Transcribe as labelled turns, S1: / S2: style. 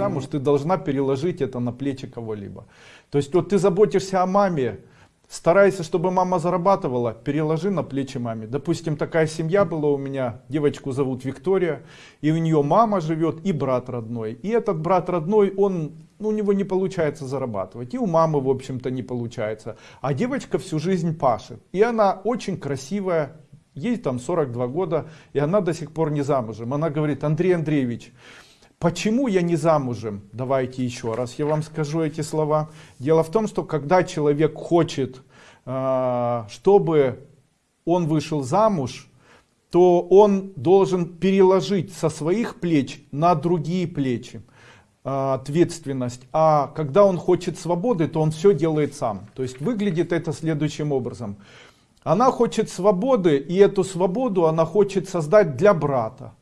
S1: замуж, ты должна переложить это на плечи кого-либо. То есть вот ты заботишься о маме, старайся, чтобы мама зарабатывала, переложи на плечи маме. Допустим, такая семья была у меня, девочку зовут Виктория, и у нее мама живет и брат родной. И этот брат родной, он ну, у него не получается зарабатывать, и у мамы, в общем-то, не получается. А девочка всю жизнь пашет, и она очень красивая, ей там 42 года, и она до сих пор не замужем. Она говорит, Андрей Андреевич, почему я не замужем? Давайте еще раз я вам скажу эти слова. Дело в том, что когда человек хочет, а, чтобы он вышел замуж, то он должен переложить со своих плеч на другие плечи а, ответственность, а когда он хочет свободы, то он все делает сам. То есть выглядит это следующим образом. Она хочет свободы, и эту свободу она хочет создать для брата.